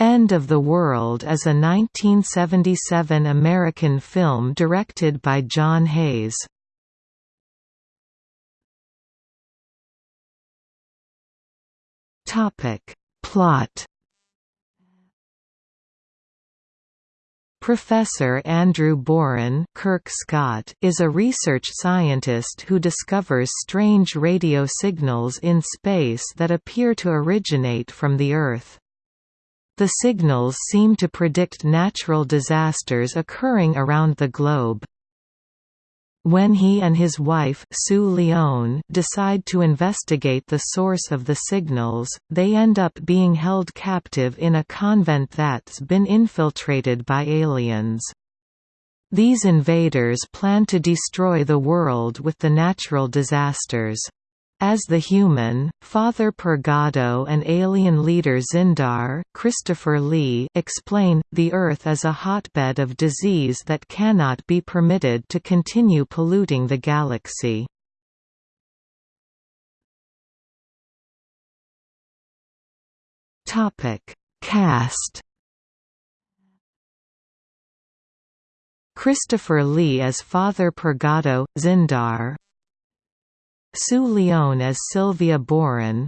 End of the World is a 1977 American film directed by John Hayes. Topic Plot Professor Andrew Boran Kirk Scott is a research scientist who discovers strange radio signals in space that appear to originate from the Earth. The signals seem to predict natural disasters occurring around the globe. When he and his wife Sue Lyon decide to investigate the source of the signals, they end up being held captive in a convent that's been infiltrated by aliens. These invaders plan to destroy the world with the natural disasters. As the human, Father Pergado and alien leader Zindar Christopher Lee explain, the Earth is a hotbed of disease that cannot be permitted to continue polluting the galaxy. Cast Christopher Lee as Father Pergado, Zindar Sue Lyon as Sylvia Boran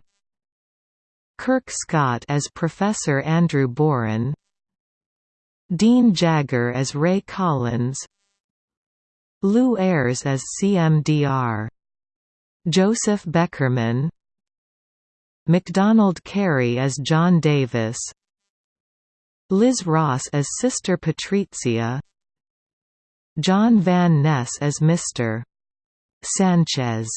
Kirk Scott as Professor Andrew Boran Dean Jagger as Ray Collins Lew Ayres as CMDR Joseph Beckerman MacDonald Carey as John Davis Liz Ross as Sister Patrizia John Van Ness as Mr. Sanchez